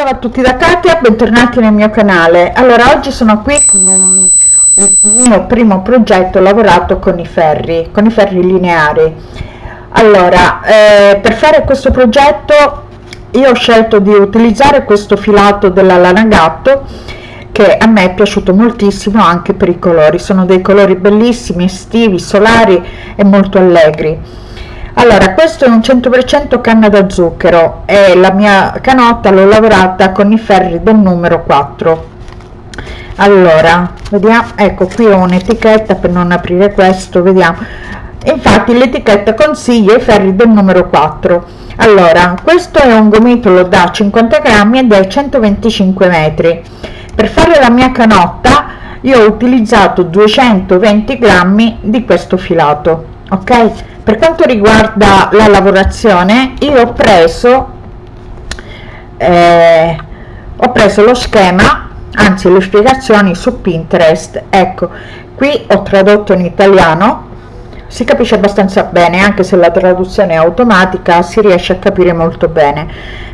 Ciao a tutti da Katia, bentornati nel mio canale. Allora, oggi sono qui con un, il mio primo progetto lavorato con i ferri, con i ferri lineari. Allora, eh, per fare questo progetto io ho scelto di utilizzare questo filato della lana gatto che a me è piaciuto moltissimo anche per i colori, sono dei colori bellissimi, estivi, solari e molto allegri allora questo è un 100% canna da zucchero. E la mia canotta l'ho lavorata con i ferri del numero 4 allora vediamo ecco qui ho un'etichetta per non aprire questo vediamo. Infatti l'etichetta consiglia i ferri del numero 4 allora questo è un gomitolo da 50 grammi ed è 125 metri. Per fare la mia canotta io ho utilizzato 220 grammi di questo filato ok? Per quanto riguarda la lavorazione io ho preso eh, ho preso lo schema anzi le spiegazioni su pinterest. Ecco qui ho tradotto in italiano si capisce abbastanza bene anche se la traduzione è automatica si riesce a capire molto bene.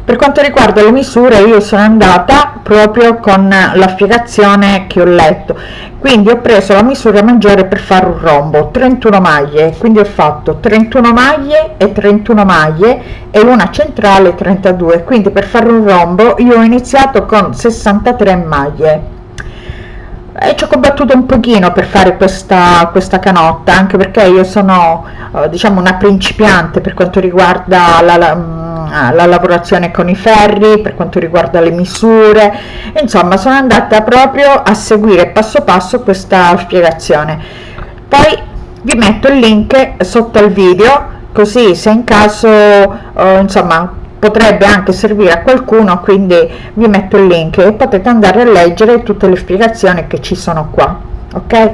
Per quanto riguarda le misure io sono andata proprio con la spiegazione che ho letto. Quindi ho preso la misura maggiore per fare un rombo 31 maglie. Quindi ho fatto 31 maglie e 31 maglie e una centrale 32 quindi per fare un rombo io ho iniziato con 63 maglie e ci ho combattuto un pochino per fare questa, questa canotta anche perché io sono eh, diciamo una principiante per quanto riguarda la, la, mm, la, lavorazione con i ferri per quanto riguarda le misure. Insomma sono andata proprio a seguire passo passo questa spiegazione. Poi vi metto il link sotto il video così se in caso eh, insomma potrebbe anche servire a qualcuno quindi vi metto il link e potete andare a leggere tutte le spiegazioni che ci sono qua ok?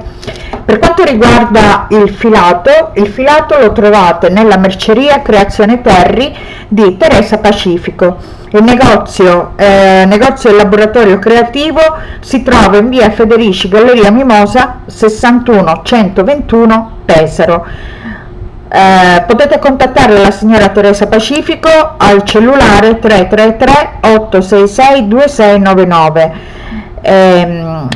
Per quanto riguarda il filato il filato lo trovate nella merceria creazione terri di teresa pacifico. Il negozio eh, negozio e laboratorio creativo si trova in via federici galleria mimosa 61 121 pesaro eh, potete contattare la signora Teresa Pacifico al cellulare 333 866 2699 ehm,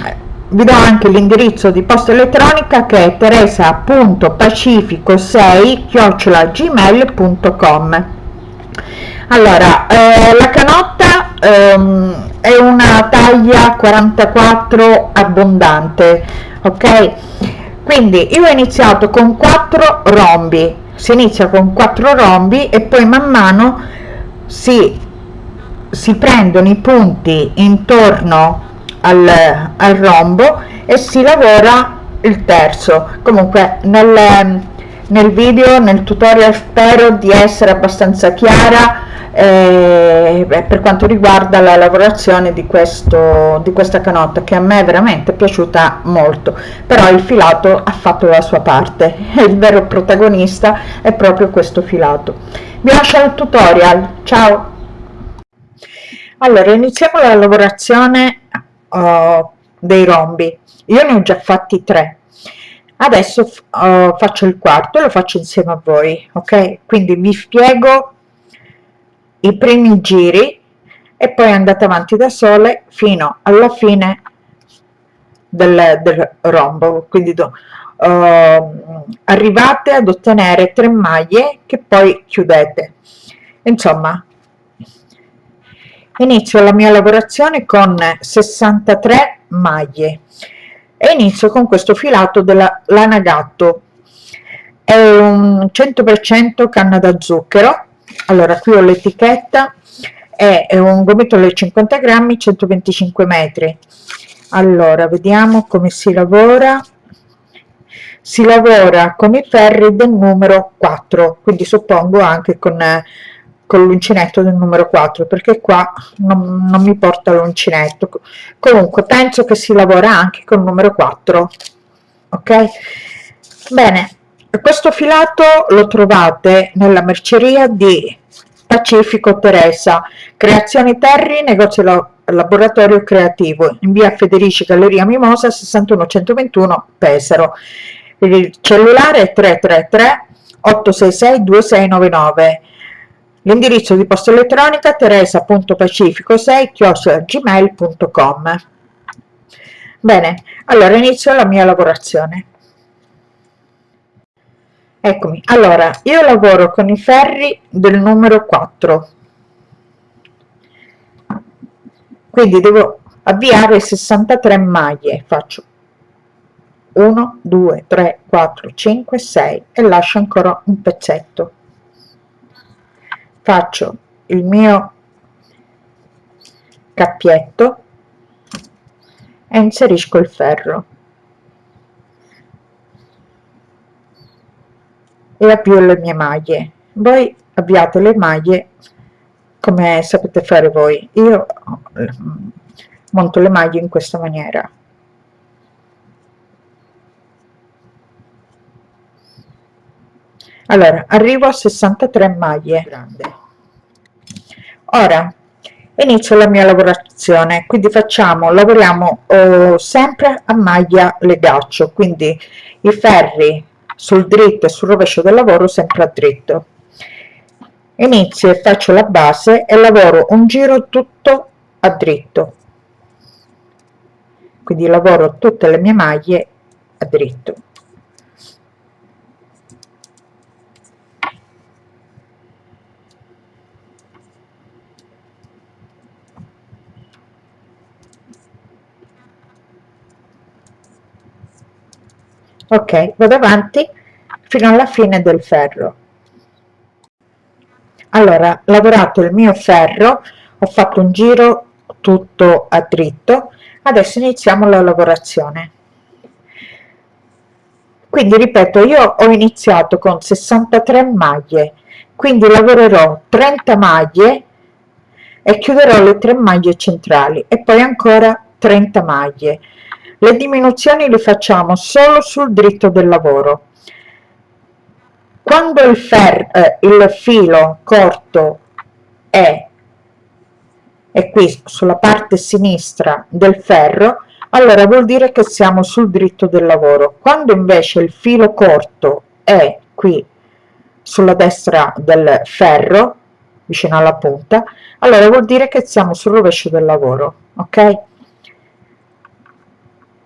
vi do anche l'indirizzo di posta elettronica che è teresa.pacifico6 gmail.com allora eh, la canotta ehm, è una taglia 44 abbondante ok quindi io ho iniziato con 4 rombi. Si inizia con 4 rombi e poi man mano si, si prendono i punti intorno al, al rombo e si lavora il terzo. Comunque nel, nel video nel tutorial spero di essere abbastanza chiara eh, per quanto riguarda la lavorazione di, questo, di questa canotta che a me è veramente piaciuta molto. Però il filato ha fatto la sua parte il vero protagonista è proprio questo filato. Vi lascio al tutorial ciao! Allora iniziamo la lavorazione uh, dei rombi. Io ne ho già fatti tre adesso uh, faccio il quarto lo faccio insieme a voi ok? Quindi vi spiego i primi giri e poi andate avanti da sole fino alla fine del, del rombo quindi do, uh, arrivate ad ottenere tre maglie che poi chiudete. Insomma inizio la mia lavorazione con 63 maglie e inizio con questo filato della lana gatto. È un 100% canna da zucchero. Allora qui ho l'etichetta. È, un gomitolo di 50 grammi 125 metri. Allora vediamo come si lavora. Si lavora con i ferri del numero 4 quindi suppongo anche con, con l'uncinetto del numero 4 perché qua non, non mi porta l'uncinetto comunque penso che si lavora anche con il numero 4 ok bene questo filato lo trovate nella merceria di Pacifico Teresa, Creazioni Terri, negozio laboratorio creativo, in via Federici Galleria Mimosa 61121 Pesaro. Il cellulare è 333 866 2699. L'indirizzo di posta elettronica teresa.pacifico6 bene allora inizio la mia lavorazione. Eccomi allora io lavoro con i ferri del numero 4 quindi devo avviare 63 maglie faccio 1 2 3 4 5 6 e lascio ancora un pezzetto faccio il mio cappietto e inserisco il ferro. E avvio le mie maglie. Voi avviate le maglie come sapete fare voi. Io monto le maglie in questa maniera allora arrivo a 63 maglie. Grande. Ora inizio la mia lavorazione quindi facciamo lavoriamo oh, sempre a maglia legaccio quindi i ferri sul dritto e sul rovescio del lavoro sempre a dritto. Inizio e faccio la base e lavoro un giro tutto a dritto. Quindi lavoro tutte le mie maglie a dritto ok vado avanti fino alla fine del ferro. Allora lavorato il mio ferro ho fatto un giro tutto a dritto. Adesso iniziamo la lavorazione. Quindi ripeto io ho iniziato con 63 maglie quindi lavorerò 30 maglie e chiuderò le tre maglie centrali e poi ancora 30 maglie le diminuzioni le facciamo solo sul dritto del lavoro. Quando il, fer eh, il filo corto è, è qui sulla parte sinistra del ferro allora vuol dire che siamo sul dritto del lavoro. Quando invece il filo corto è qui sulla destra del ferro vicino alla punta allora vuol dire che siamo sul rovescio del lavoro ok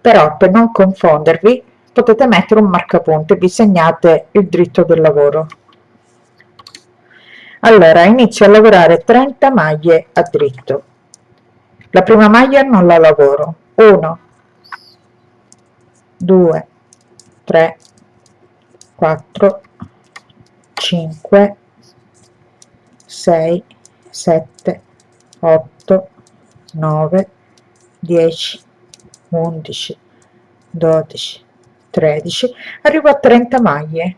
però per non confondervi potete mettere un marcapunto e vi segnate il dritto del lavoro. Allora inizio a lavorare 30 maglie a dritto. La prima maglia non la lavoro. 1 2 3 4 5 6 7 8 9 10 11 12 13 arrivo a 30 maglie.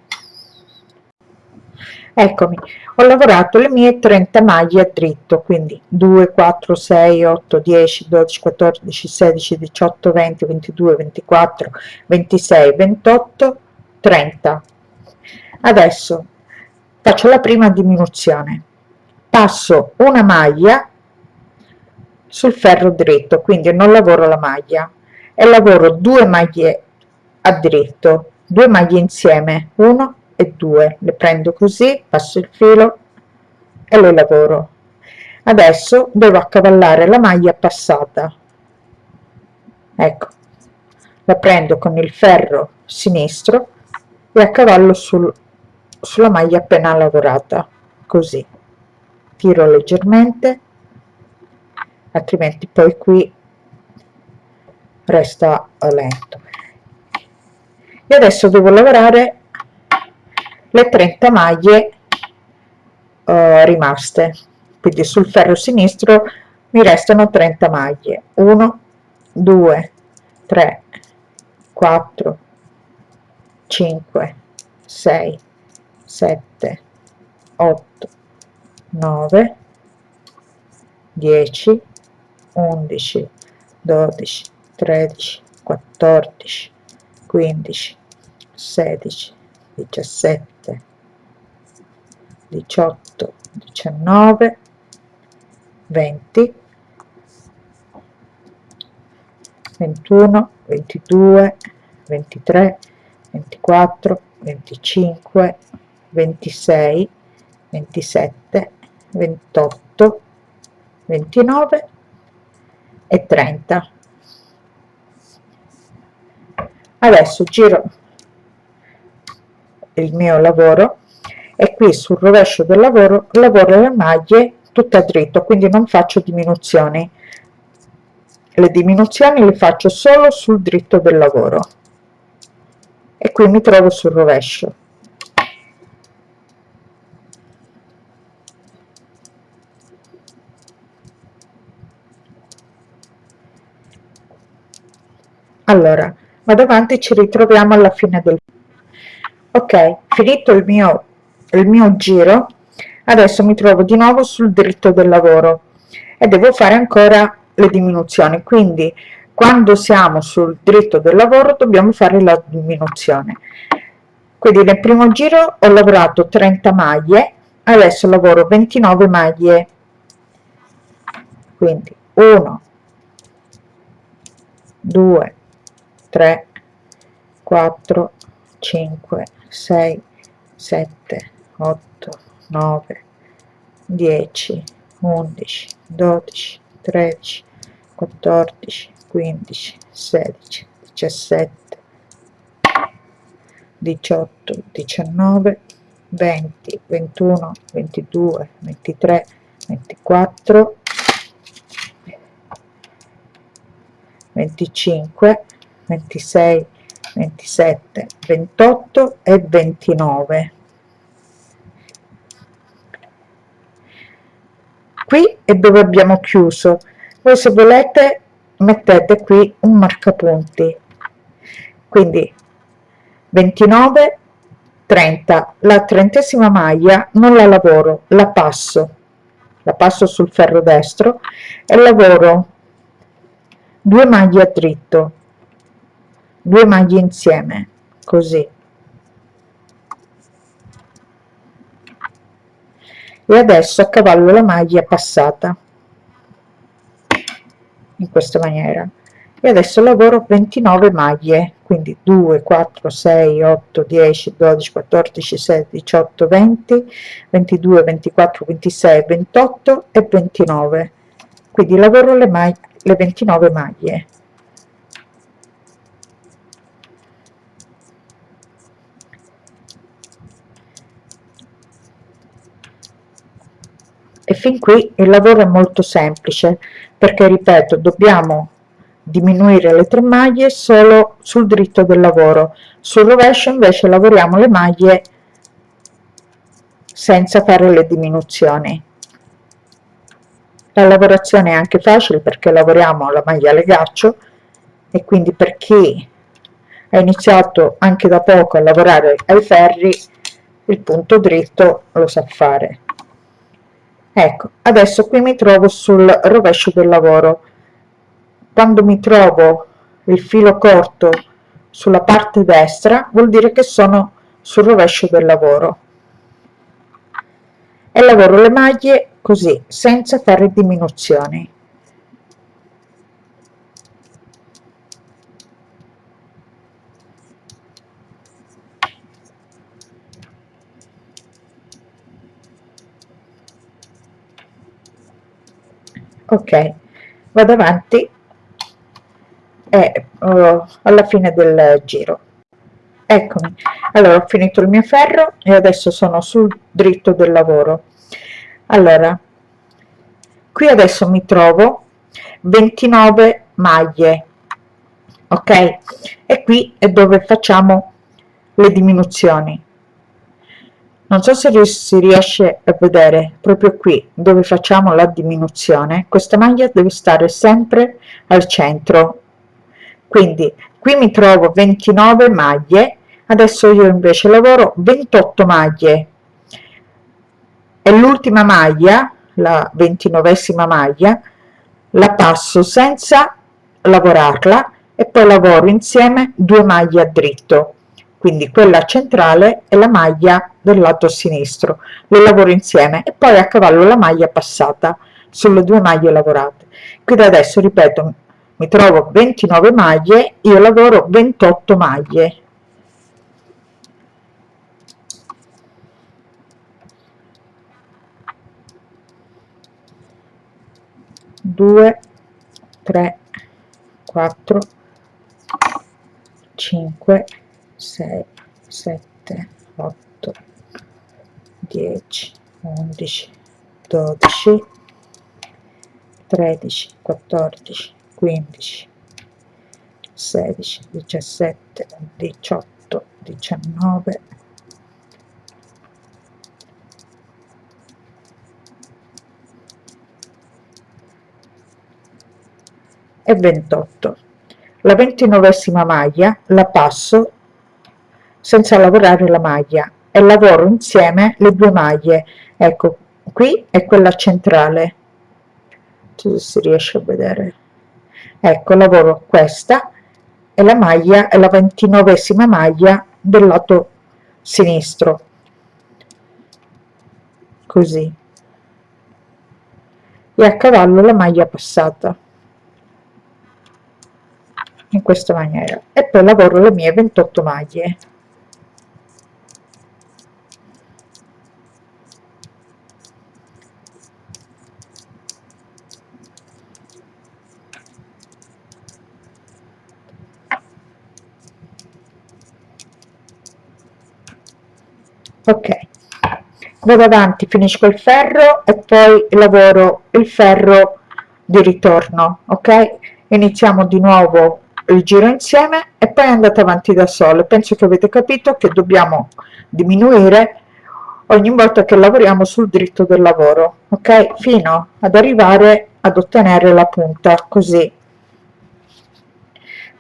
Eccomi ho lavorato le mie 30 maglie a dritto quindi 2 4 6 8 10 12 14 16 18 20 22 24 26 28 30 adesso faccio la prima diminuzione. Passo una maglia sul ferro dritto quindi non lavoro la maglia e lavoro due maglie a dritto due maglie insieme 1 e 2 le prendo così passo il filo e le lavoro. Adesso devo accavallare la maglia passata. Ecco la prendo con il ferro sinistro e accavallo sul, sulla maglia appena lavorata. Così. Tiro leggermente altrimenti poi qui resta lento e adesso devo lavorare le 30 maglie uh, rimaste. Quindi sul ferro sinistro mi restano 30 maglie. 1 2 3 4 5 6 7 8 9 10 11 12 13 14 15 16 17 18 19 20 21 22 23 24 25 26 27 28 29 e 30 adesso giro il mio lavoro e qui sul rovescio del lavoro lavoro le maglie tutte a dritto quindi non faccio diminuzioni. Le diminuzioni le faccio solo sul dritto del lavoro. E qui mi trovo sul rovescio. Allora vado avanti ci ritroviamo alla fine del ok finito il mio il mio giro adesso mi trovo di nuovo sul dritto del lavoro e devo fare ancora le diminuzioni. Quindi quando siamo sul dritto del lavoro dobbiamo fare la diminuzione. Quindi nel primo giro ho lavorato 30 maglie adesso lavoro 29 maglie. Quindi 1 2 3 4 5 6 7 8 9 10 11 12 13 14 15 16 17 18 19 20 21 22 23 24 25 26 27 28 e 29 qui è dove abbiamo chiuso. Voi se volete mettete qui un marcapunti. Quindi 29 30 la trentesima maglia non la lavoro la passo. La passo sul ferro destro e lavoro due maglie a dritto due maglie insieme così. E adesso accavallo la maglia passata. In questa maniera. E adesso lavoro 29 maglie quindi 2 4 6 8 10 12 14 16 18 20 22 24 26 28 e 29 quindi lavoro le maglie le 29 maglie e fin qui il lavoro è molto semplice perché ripeto dobbiamo diminuire le tre maglie solo sul dritto del lavoro. Sul rovescio invece lavoriamo le maglie senza fare le diminuzioni. La lavorazione è anche facile perché lavoriamo la maglia legaccio e quindi per chi ha iniziato anche da poco a lavorare ai ferri il punto dritto lo sa fare ecco adesso qui mi trovo sul rovescio del lavoro. Quando mi trovo il filo corto sulla parte destra vuol dire che sono sul rovescio del lavoro. E lavoro le maglie così senza fare diminuzioni ok vado avanti. E uh, alla fine del giro. Eccomi. Allora ho finito il mio ferro e adesso sono sul dritto del lavoro. Allora qui adesso mi trovo 29 maglie ok? E qui è dove facciamo le diminuzioni non so se si riesce a vedere proprio qui dove facciamo la diminuzione. Questa maglia deve stare sempre al centro. Quindi qui mi trovo 29 maglie adesso io invece lavoro 28 maglie. E l'ultima maglia la ventinovesima maglia la passo senza lavorarla e poi lavoro insieme due maglie a dritto quindi quella centrale è la maglia del lato sinistro. Le lavoro insieme e poi a cavallo la maglia passata sulle due maglie lavorate. Quindi adesso ripeto mi trovo 29 maglie io lavoro 28 maglie. 2 3 4 5 6 7 8 10 11 12 13 14 15 16 17 18 19 e 28 la ventinovesima maglia la passo senza lavorare la maglia. E lavoro insieme le due maglie. Ecco qui è quella centrale. Se si riesce a vedere. Ecco lavoro questa e la maglia è la ventinovesima maglia del lato sinistro. Così. E a cavallo la maglia passata. In questa maniera. E poi lavoro le mie 28 maglie ok. Vado avanti finisco il ferro e poi lavoro il ferro di ritorno ok? Iniziamo di nuovo il giro insieme e poi andate avanti da sole. Penso che avete capito che dobbiamo diminuire ogni volta che lavoriamo sul dritto del lavoro ok? Fino ad arrivare ad ottenere la punta così.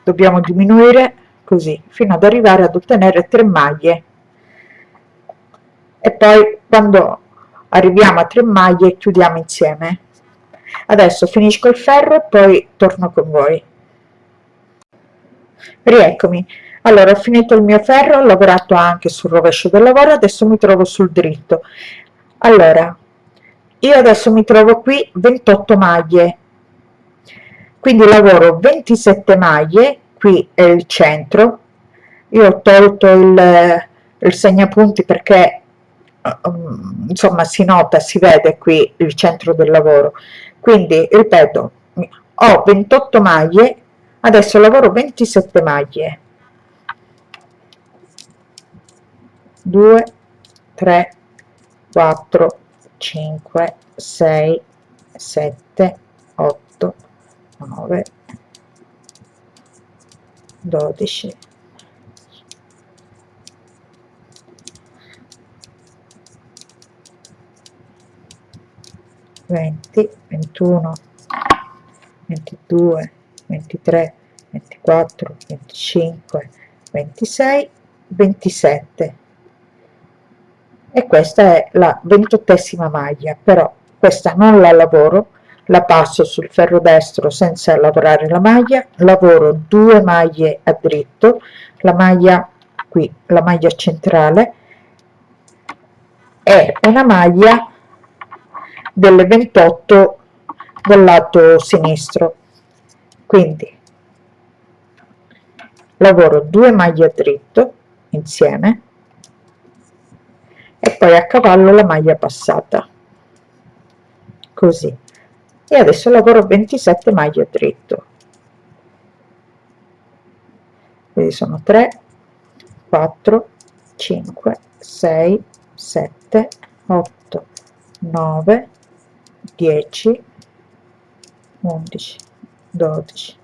Dobbiamo diminuire così fino ad arrivare ad ottenere 3 maglie e poi quando arriviamo a 3 maglie chiudiamo insieme. Adesso finisco il ferro e poi torno con voi. Rieccomi. Allora ho finito il mio ferro ho lavorato anche sul rovescio del lavoro adesso mi trovo sul dritto. Allora io adesso mi trovo qui 28 maglie. Quindi lavoro 27 maglie qui è il centro. Io ho tolto il, il segnapunti perché insomma si nota si vede qui il centro del lavoro. Quindi ripeto ho 28 maglie adesso lavoro 27 maglie. 2 3 4 5 6 7 8 9 12 20 21 22 23 24 25 26 27 e questa è la ventottesima maglia però questa non la lavoro la passo sul ferro destro senza lavorare la maglia lavoro due maglie a dritto la maglia qui la maglia centrale e una maglia delle 28 del lato sinistro. Quindi lavoro due maglie a dritto insieme e poi a cavallo la maglia passata. Così. E adesso lavoro 27 maglie dritto. Quindi sono 3 4 5 6 7 8 9 10 11 12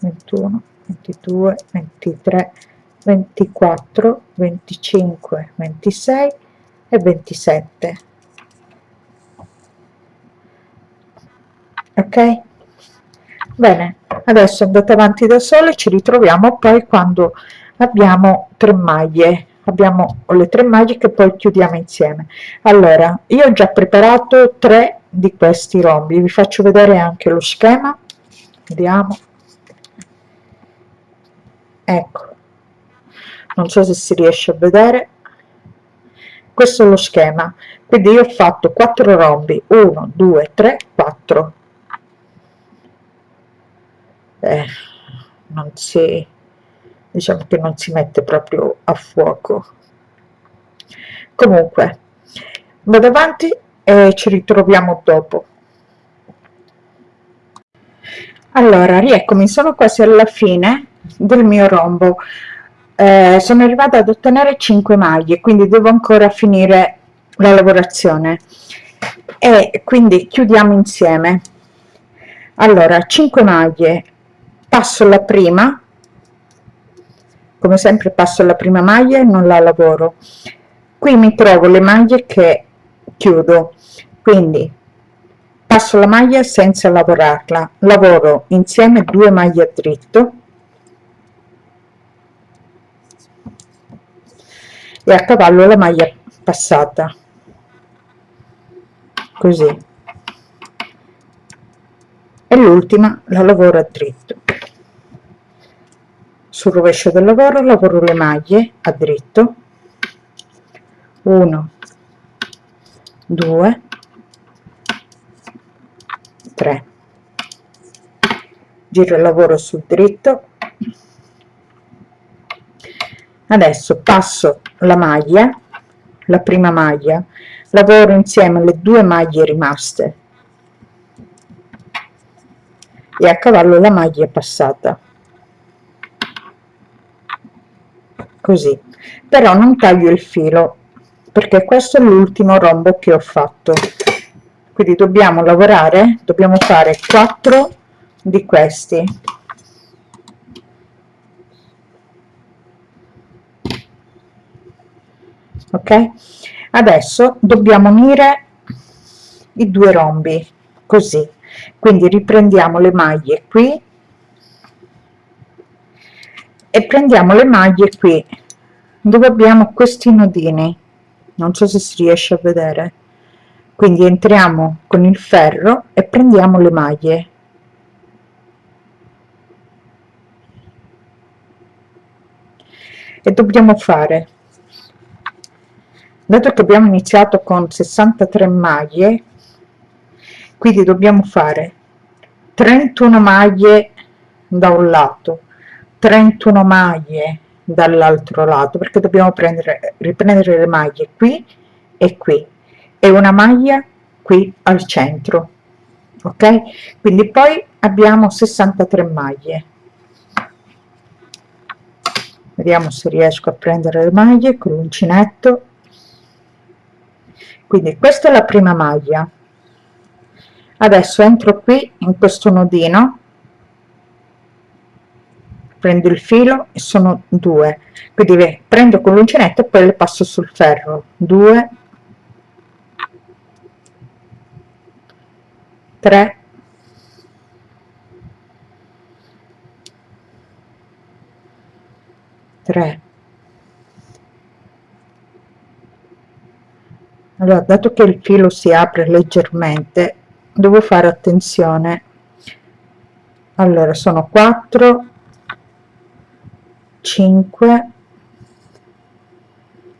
21 22 23 24 25 26 e 27 ok? Bene adesso andate avanti da sole ci ritroviamo poi quando abbiamo tre maglie. Abbiamo le tre maglie che poi chiudiamo insieme. Allora io ho già preparato tre di questi rombi. Vi faccio vedere anche lo schema. Vediamo. Ecco. Non so se si riesce a vedere. Questo è lo schema. Quindi io ho fatto 4 rombi. 1 2 3 4 eh, non si diciamo che non si mette proprio a fuoco. Comunque vado avanti e ci ritroviamo dopo. Allora rieccomi sono quasi alla fine del mio rombo. Eh, sono arrivata ad ottenere 5 maglie quindi devo ancora finire la lavorazione. E quindi chiudiamo insieme. Allora 5 maglie. Passo la prima come sempre passo la prima maglia e non la lavoro. Qui mi trovo le maglie che chiudo. Quindi passo la maglia senza lavorarla. Lavoro insieme due maglie a dritto e a cavallo la maglia passata. Così. E l'ultima la lavoro a dritto sul rovescio del lavoro lavoro le maglie a dritto. 1 2 3 giro il lavoro sul dritto. Adesso passo la maglia la prima maglia. Lavoro insieme alle due maglie rimaste. E a cavallo la maglia passata così. Però non taglio il filo perché questo è l'ultimo rombo che ho fatto. Quindi dobbiamo lavorare dobbiamo fare 4 di questi. Ok? Adesso dobbiamo unire i due rombi così. Quindi riprendiamo le maglie qui e prendiamo le maglie qui dove abbiamo questi nodini. Non so se si riesce a vedere. Quindi entriamo con il ferro e prendiamo le maglie. E dobbiamo fare. Dato che abbiamo iniziato con 63 maglie quindi dobbiamo fare 31 maglie da un lato 31 maglie dall'altro lato perché dobbiamo prendere riprendere le maglie qui e qui. E una maglia qui al centro ok? Quindi poi abbiamo 63 maglie. Vediamo se riesco a prendere le maglie con l'uncinetto quindi questa è la prima maglia. Adesso entro qui in questo nodino prendo il filo e sono due. Quindi prendo con l'uncinetto e poi le passo sul ferro. 2 3 3 allora dato che il filo si apre leggermente devo fare attenzione. Allora sono 4 5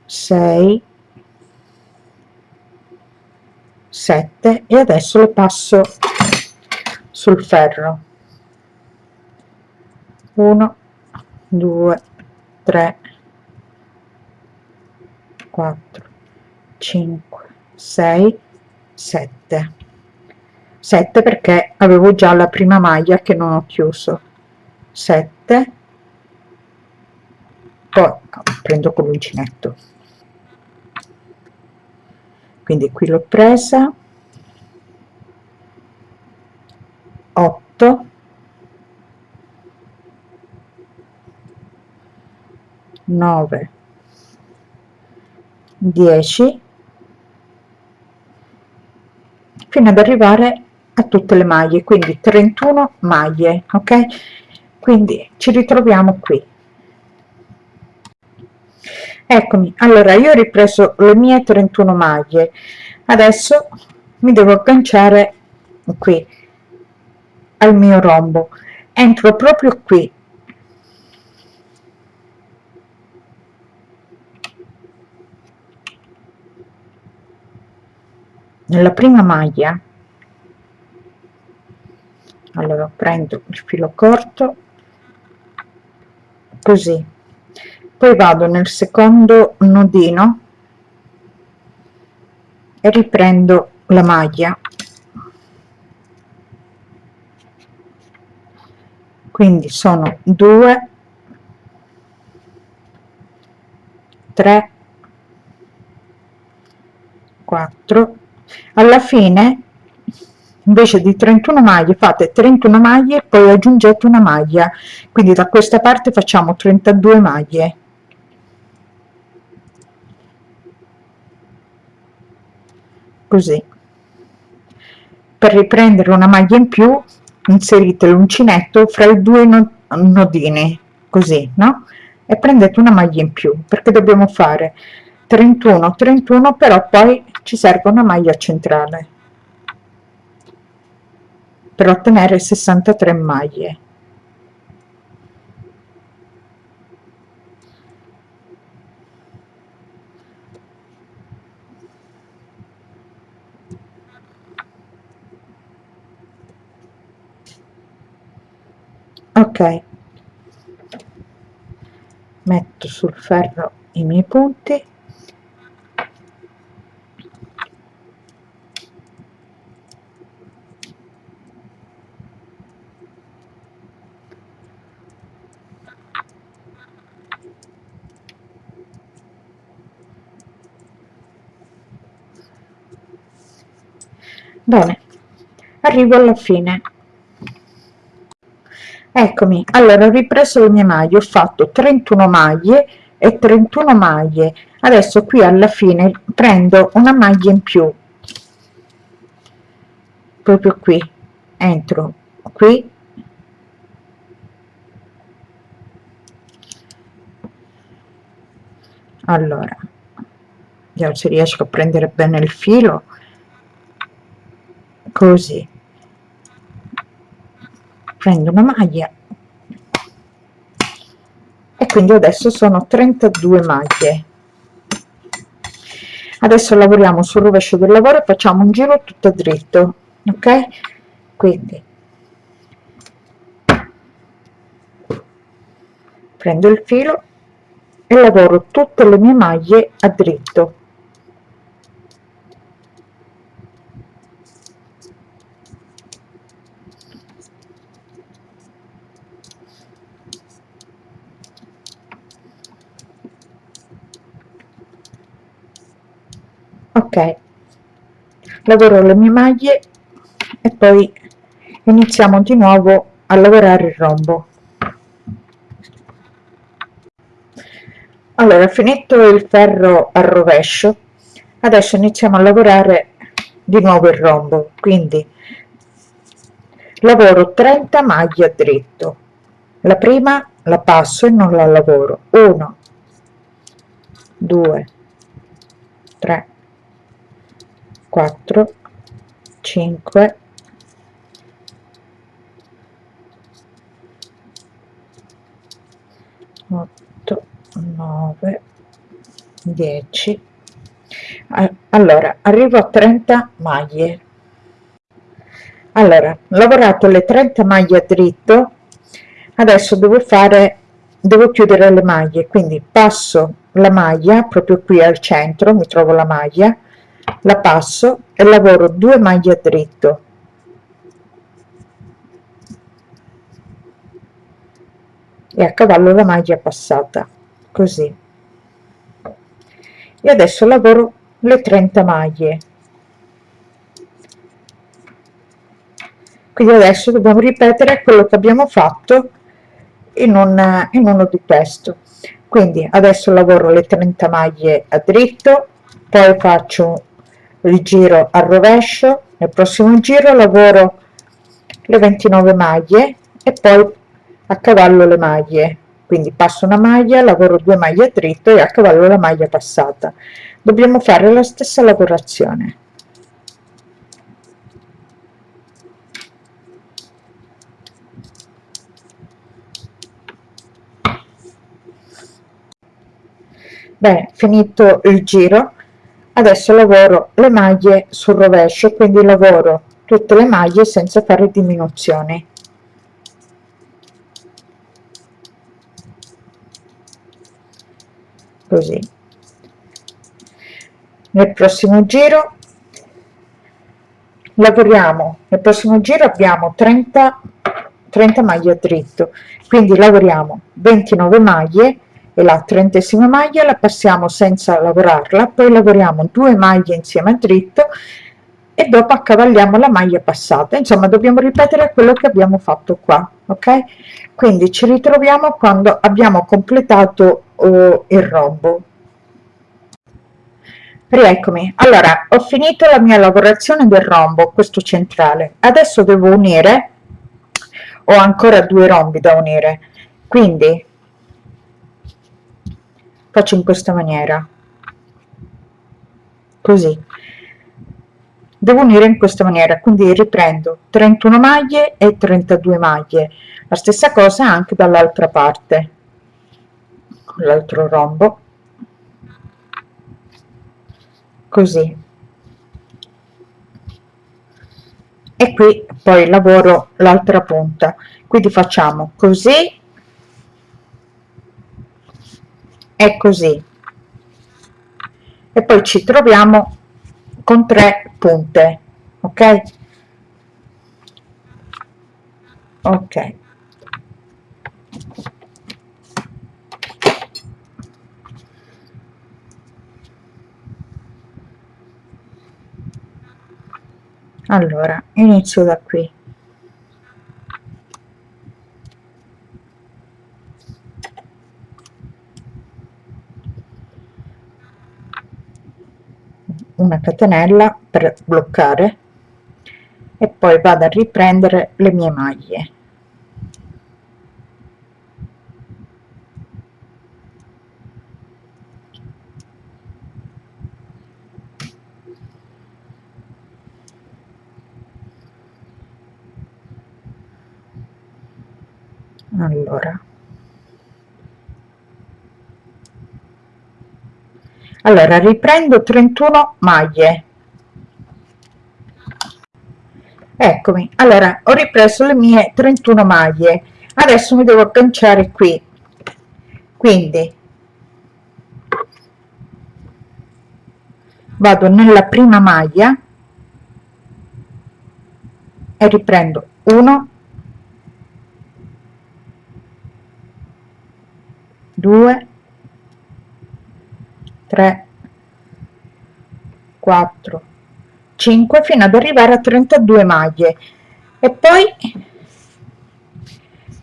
6 7 e adesso lo passo sul ferro. 1 2 3 4 5 6 7 7 perché avevo già la prima maglia che non ho chiuso. 7 poi prendo con l'uncinetto quindi qui l'ho presa. 8 9 10 fino ad arrivare a tutte le maglie quindi 31 maglie ok? Quindi ci ritroviamo qui eccomi. Allora io ho ripreso le mie 31 maglie. Adesso mi devo agganciare qui al mio rombo. Entro proprio qui. Nella prima maglia. Allora prendo il filo corto. Così poi vado nel secondo nodino e riprendo la maglia. Quindi sono 2 3 4 alla fine invece di 31 maglie fate 31 maglie poi aggiungete una maglia. Quindi da questa parte facciamo 32 maglie così. Per riprendere una maglia in più inserite l'uncinetto fra i due nodini così no? E prendete una maglia in più perché dobbiamo fare 31 31 però poi ci serve una maglia centrale per ottenere 63 maglie ok. Metto sul ferro i miei punti. Bene. Arrivo alla fine eccomi. Allora ho ripreso le mie maglie ho fatto 31 maglie e 31 maglie. Adesso qui alla fine prendo una maglia in più. Proprio qui. Entro. Qui. Allora vediamo se riesco a prendere bene il filo. Così prendo una maglia. E quindi adesso sono 32 maglie. Adesso lavoriamo sul rovescio del lavoro e facciamo un giro tutto dritto ok? Quindi prendo il filo e lavoro tutte le mie maglie a dritto ok. Lavoro le mie maglie e poi iniziamo di nuovo a lavorare il rombo. Allora finito il ferro al rovescio adesso iniziamo a lavorare di nuovo il rombo. Quindi lavoro 30 maglie a dritto. La prima la passo e non la lavoro. 1 2 3 4 5 8 9 10 allora arrivo a 30 maglie. Allora lavorato le 30 maglie a dritto adesso devo fare devo chiudere le maglie quindi passo la maglia proprio qui al centro mi trovo la maglia la passo e lavoro 2 maglie a dritto. E a cavallo la maglia passata così. E adesso lavoro le 30 maglie. Quindi adesso dobbiamo ripetere quello che abbiamo fatto in, un, in uno di questo quindi adesso lavoro le 30 maglie a dritto poi faccio il giro al rovescio nel prossimo giro lavoro le 29 maglie e poi a cavallo le maglie. Quindi passo una maglia lavoro due maglie a dritto e a cavallo la maglia passata. Dobbiamo fare la stessa lavorazione. Bene finito il giro adesso lavoro le maglie sul rovescio quindi lavoro tutte le maglie senza fare diminuzioni. Così. Nel prossimo giro lavoriamo nel prossimo giro abbiamo 30 30 maglie a dritto quindi lavoriamo 29 maglie la trentesima maglia la passiamo senza lavorarla poi lavoriamo due maglie insieme a dritto e dopo accavalliamo la maglia passata. Insomma dobbiamo ripetere quello che abbiamo fatto qua ok? Quindi ci ritroviamo quando abbiamo completato uh, il rombo. Rieccomi. Allora ho finito la mia lavorazione del rombo questo centrale. Adesso devo unire ho ancora due rombi da unire. Quindi faccio in questa maniera. Così. Devo unire in questa maniera quindi riprendo 31 maglie e 32 maglie. La stessa cosa anche dall'altra parte. Con l'altro rombo. Così. E qui poi lavoro l'altra punta. Quindi facciamo così e così. E poi ci troviamo con tre punte ok? Ok. Allora inizio da qui una catenella per bloccare e poi vado a riprendere le mie maglie. Allora allora riprendo 31 maglie. Eccomi. Allora ho ripreso le mie 31 maglie. Adesso mi devo agganciare qui. Quindi vado nella prima maglia e riprendo 1 2 3 4 5 fino ad arrivare a 32 maglie. E poi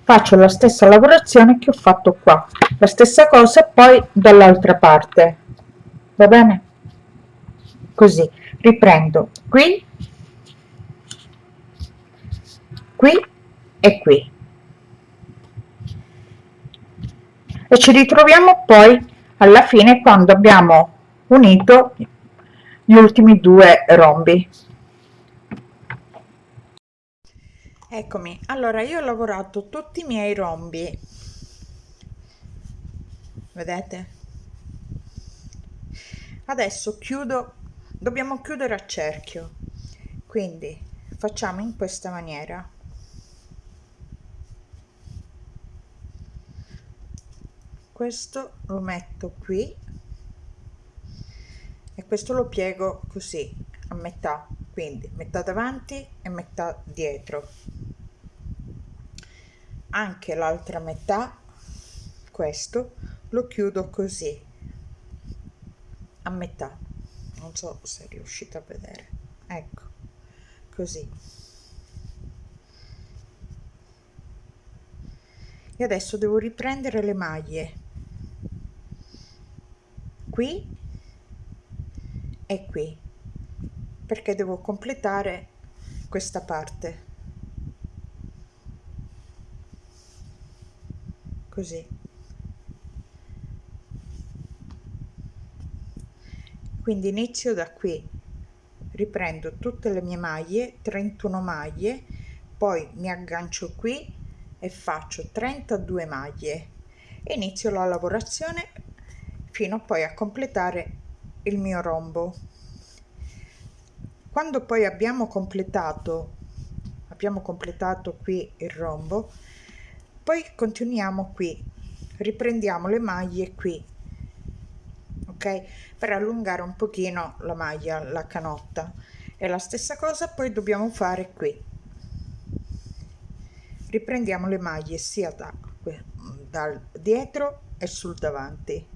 faccio la stessa lavorazione che ho fatto qua. La stessa cosa poi dall'altra parte. Va bene? Così. Riprendo. Qui qui e qui. E ci ritroviamo poi alla fine quando abbiamo unito gli ultimi due rombi. Eccomi. Allora io ho lavorato tutti i miei rombi. Vedete? Adesso chiudo dobbiamo chiudere a cerchio. Quindi facciamo in questa maniera questo lo metto qui e questo lo piego così a metà quindi metà davanti e metà dietro. Anche l'altra metà questo lo chiudo così a metà. Non so se riuscite a vedere. Ecco così. E adesso devo riprendere le maglie qui e qui perché devo completare questa parte. Così. Quindi inizio da qui. Riprendo tutte le mie maglie 31 maglie poi mi aggancio qui e faccio 32 maglie. Inizio la lavorazione fino poi a completare il mio rombo. Quando poi abbiamo completato abbiamo completato qui il rombo poi continuiamo qui. Riprendiamo le maglie qui ok? Per allungare un pochino la maglia la canotta. E la stessa cosa poi dobbiamo fare qui. Riprendiamo le maglie sia da dal dietro e sul davanti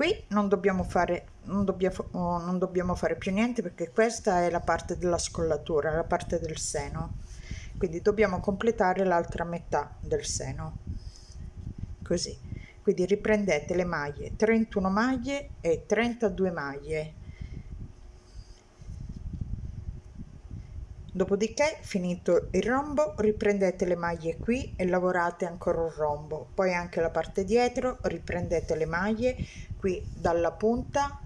qui non dobbiamo fare non dobbiamo non dobbiamo fare più niente perché questa è la parte della scollatura la parte del seno. Quindi dobbiamo completare l'altra metà del seno. Così. Quindi riprendete le maglie 31 maglie e 32 maglie. Dopodiché finito il rombo riprendete le maglie qui e lavorate ancora un rombo. Poi anche la parte dietro riprendete le maglie qui dalla punta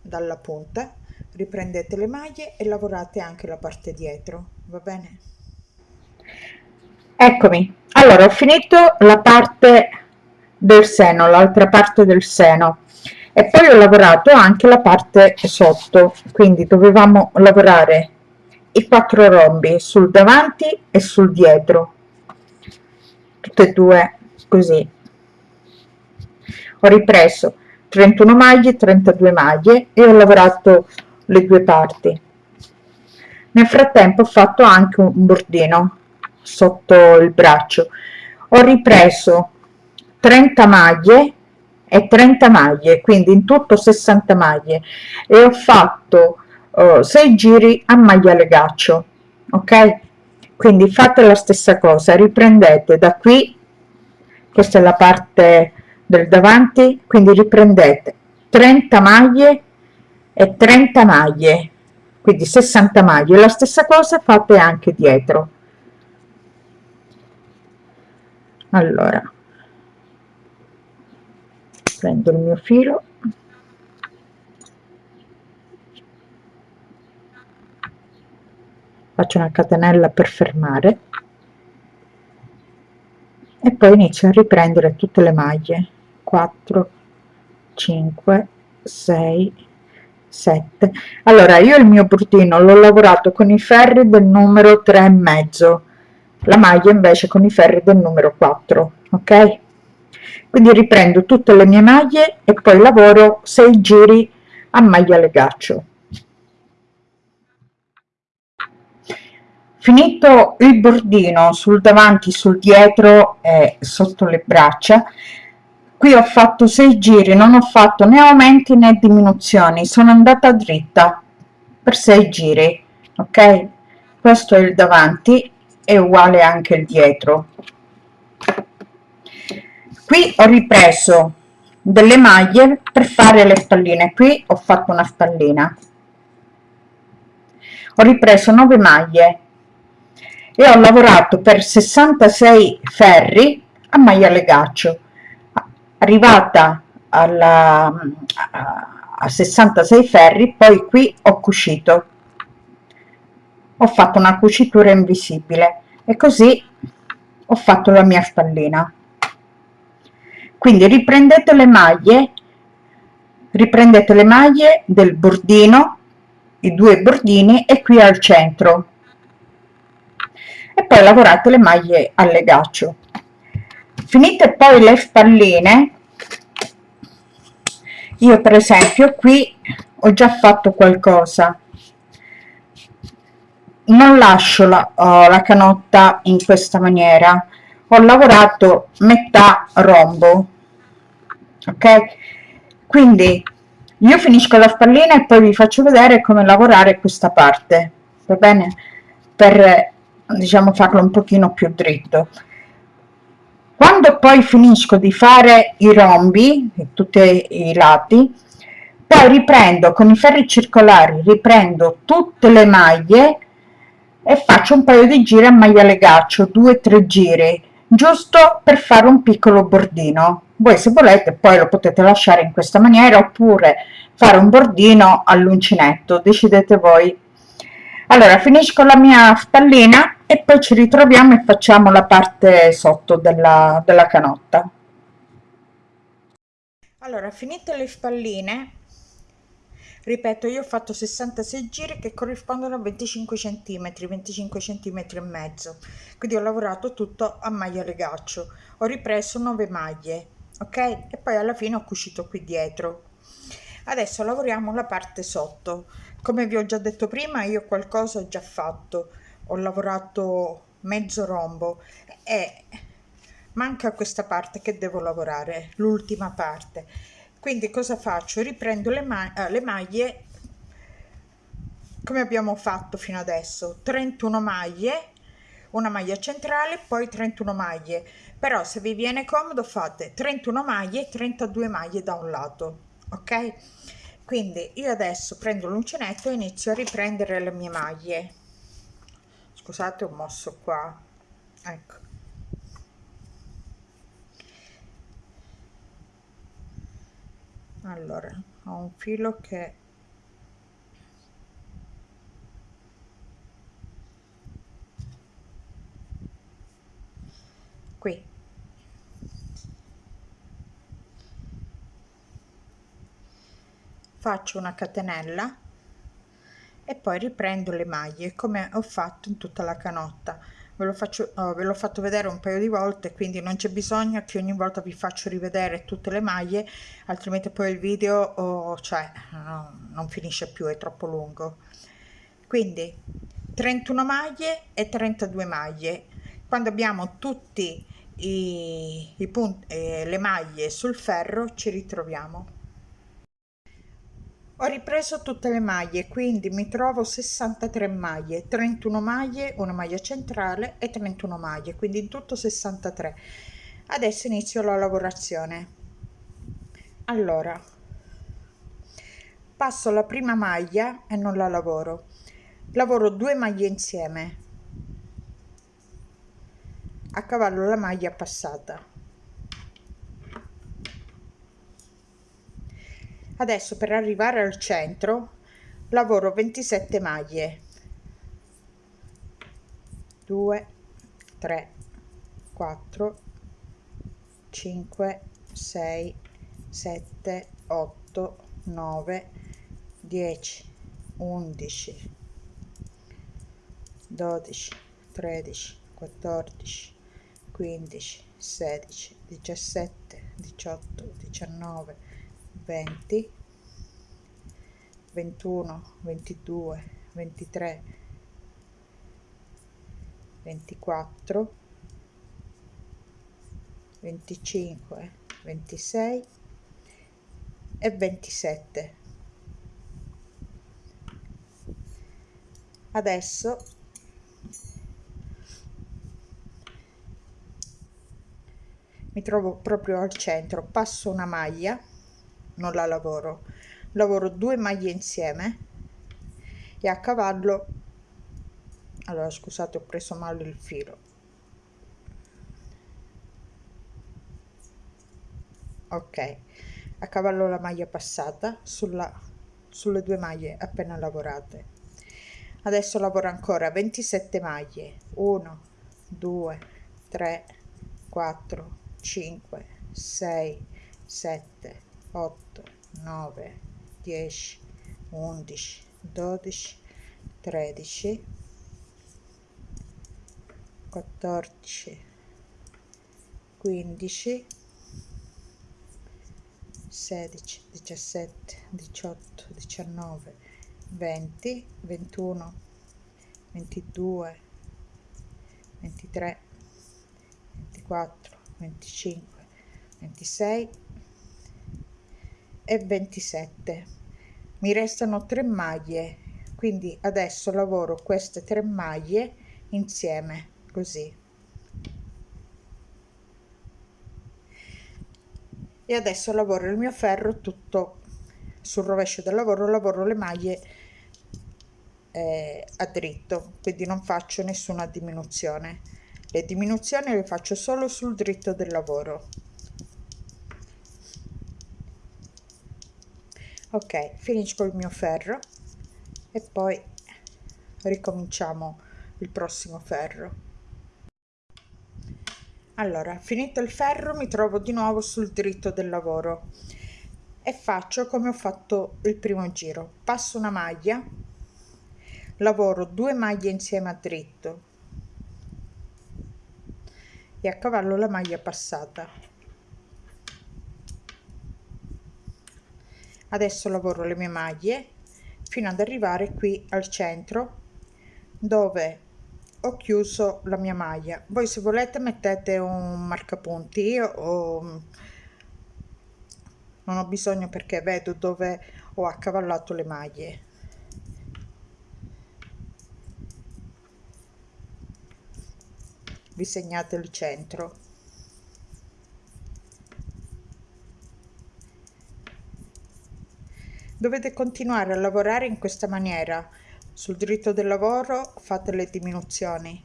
dalla punta riprendete le maglie e lavorate anche la parte dietro va bene? Eccomi. Allora ho finito la parte del seno l'altra parte del seno e poi ho lavorato anche la parte sotto. Quindi dovevamo lavorare i quattro rombi sul davanti e sul dietro tutte e due così. Ho ripreso 31 maglie 32 maglie e ho lavorato le due parti. Nel frattempo ho fatto anche un bordino sotto il braccio. Ho ripreso 30 maglie e 30 maglie quindi in tutto 60 maglie. E ho fatto uh, 6 giri a maglia legaccio ok? Quindi fate la stessa cosa riprendete da qui questa è la parte del davanti quindi riprendete 30 maglie e 30 maglie quindi 60 maglie. La stessa cosa fate anche dietro. Allora prendo il mio filo. Faccio una catenella per fermare e poi inizio a riprendere tutte le maglie. 4 5 6 7 allora io il mio bordino l'ho lavorato con i ferri del numero 3 e mezzo. La maglia invece con i ferri del numero 4 ok? Quindi riprendo tutte le mie maglie e poi lavoro 6 giri a maglia legaccio finito il bordino sul davanti sul dietro e sotto le braccia qui ho fatto 6 giri non ho fatto né aumenti né diminuzioni sono andata dritta per 6 giri ok? Questo è il davanti è uguale anche il dietro. Qui ho ripreso delle maglie per fare le spalline qui ho fatto una spallina. Ho ripreso 9 maglie e ho lavorato per 66 ferri a maglia legaccio arrivata alla, a 66 ferri poi qui ho cucito. Ho fatto una cucitura invisibile e così ho fatto la mia spallina. Quindi riprendete le maglie riprendete le maglie del bordino i due bordini e qui al centro e poi lavorate le maglie al legaccio finite poi le spalline io per esempio qui ho già fatto qualcosa. Non lascio la, oh, la canotta in questa maniera. Ho lavorato metà rombo ok? Quindi io finisco la spallina e poi vi faccio vedere come lavorare questa parte va bene? Per diciamo farlo un pochino più dritto. Quando poi finisco di fare i rombi tutti i lati poi riprendo con i ferri circolari riprendo tutte le maglie e faccio un paio di giri a maglia legaccio due tre giri giusto per fare un piccolo bordino. Voi se volete poi lo potete lasciare in questa maniera oppure fare un bordino all'uncinetto decidete voi. Allora finisco la mia spallina e poi ci ritroviamo e facciamo la parte sotto della, della canotta. Allora finite le spalline ripeto io ho fatto 66 giri che corrispondono a 25 cm 25 cm e mezzo. Quindi ho lavorato tutto a maglia legaccio ho ripreso 9 maglie ok? E poi alla fine ho cucito qui dietro. Adesso lavoriamo la parte sotto. Come vi ho già detto prima io qualcosa ho già fatto ho lavorato mezzo rombo e manca questa parte che devo lavorare l'ultima parte. Quindi cosa faccio? Riprendo le, ma eh, le maglie come abbiamo fatto fino adesso. 31 maglie una maglia centrale poi 31 maglie. Però se vi viene comodo fate 31 maglie 32 maglie da un lato ok? Quindi io adesso prendo l'uncinetto e inizio a riprendere le mie maglie scusate ho mosso qua. Ecco. Allora ho un filo che qui. Faccio una catenella e poi riprendo le maglie come ho fatto in tutta la canotta. Ve lo faccio oh, ve l'ho fatto vedere un paio di volte quindi non c'è bisogno che ogni volta vi faccio rivedere tutte le maglie altrimenti poi il video oh, cioè no, non finisce più è troppo lungo. Quindi 31 maglie e 32 maglie. Quando abbiamo tutti i, i punti eh, le maglie sul ferro ci ritroviamo ho ripreso tutte le maglie quindi mi trovo 63 maglie 31 maglie una maglia centrale e 31 maglie quindi in tutto 63 adesso inizio la lavorazione. Allora passo la prima maglia e non la lavoro. Lavoro due maglie insieme. A cavallo la maglia passata adesso per arrivare al centro lavoro 27 maglie. 2 3 4 5 6 7 8 9 10 11 12 13 14 15 16 17 18 19 20 21 22 23 24 25 26 e 27 adesso mi trovo proprio al centro passo una maglia non la lavoro. Lavoro due maglie insieme e a cavallo allora scusate ho preso male il filo. Ok a cavallo la maglia passata sulla sulle due maglie appena lavorate. Adesso lavoro ancora 27 maglie. 1 2 3 4 5 6 7 8 9 10 11 12 13 14 15 16 17 18 19 20 21 22 23 24 25 26 e 27 mi restano 3 maglie quindi adesso lavoro queste tre maglie insieme così. E adesso lavoro il mio ferro tutto sul rovescio del lavoro lavoro le maglie eh, a dritto quindi non faccio nessuna diminuzione. Le diminuzioni le faccio solo sul dritto del lavoro ok finisco il mio ferro e poi ricominciamo il prossimo ferro. Allora finito il ferro mi trovo di nuovo sul dritto del lavoro e faccio come ho fatto il primo giro. Passo una maglia lavoro due maglie insieme a dritto e a cavallo la maglia passata adesso lavoro le mie maglie fino ad arrivare qui al centro dove ho chiuso la mia maglia. Voi se volete mettete un marcapunti. Io ho, non ho bisogno perché vedo dove ho accavallato le maglie. Vi segnate il centro dovete continuare a lavorare in questa maniera. Sul dritto del lavoro fate le diminuzioni.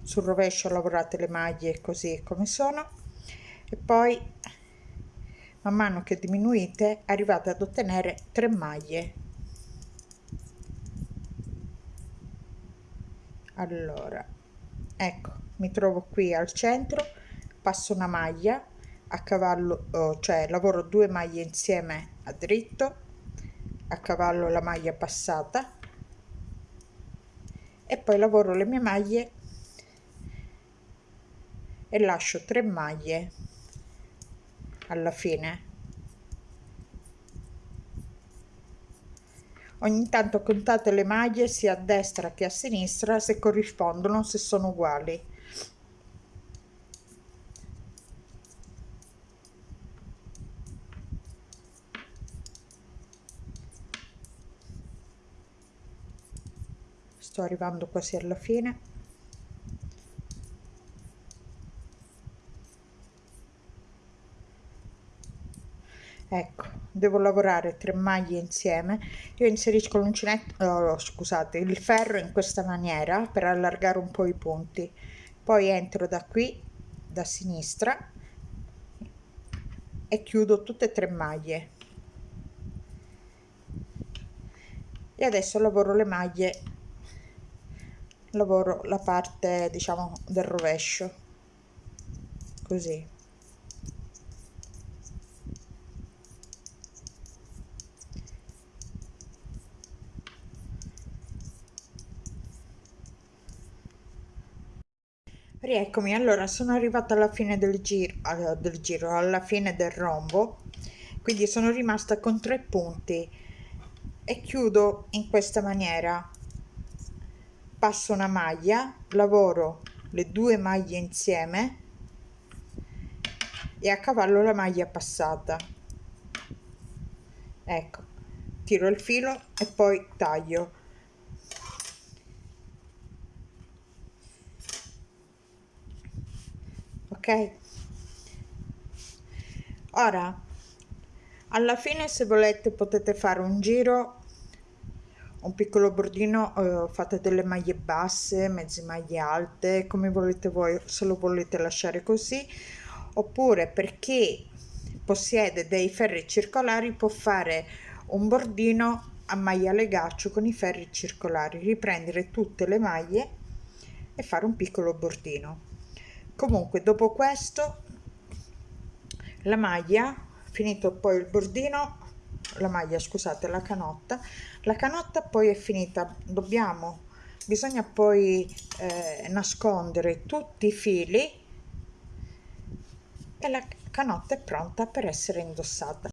Sul rovescio lavorate le maglie così come sono. E poi man mano che diminuite arrivate ad ottenere 3 maglie. Allora ecco mi trovo qui al centro passo una maglia a cavallo oh, cioè lavoro due maglie insieme a dritto a cavallo la maglia passata e poi lavoro le mie maglie e lascio 3 maglie alla fine. Ogni tanto contate le maglie sia a destra che a sinistra se corrispondono se sono uguali sto arrivando quasi alla fine. Ecco devo lavorare tre maglie insieme. Io inserisco l'uncinetto oh, scusate il ferro in questa maniera per allargare un po i punti. Poi entro da qui da sinistra e chiudo tutte e tre maglie. E adesso lavoro le maglie lavoro la parte diciamo del rovescio. Così. Rieccomi, allora sono arrivata alla fine del giro, del giro, alla fine del rombo, quindi sono rimasta con tre punti. E chiudo in questa maniera. Passo una maglia, lavoro le due maglie insieme e a cavallo la maglia passata. Ecco, tiro il filo e poi taglio ok ora alla fine se volete potete fare un giro un piccolo bordino eh, fate delle maglie basse mezze maglie alte come volete voi se lo volete lasciare così. Oppure per chi possiede dei ferri circolari può fare un bordino a maglia legaccio con i ferri circolari riprendere tutte le maglie e fare un piccolo bordino. Comunque dopo questo la maglia finito poi il bordino la maglia scusate la canotta. La canotta poi è finita dobbiamo bisogna poi eh, nascondere tutti i fili e la canotta è pronta per essere indossata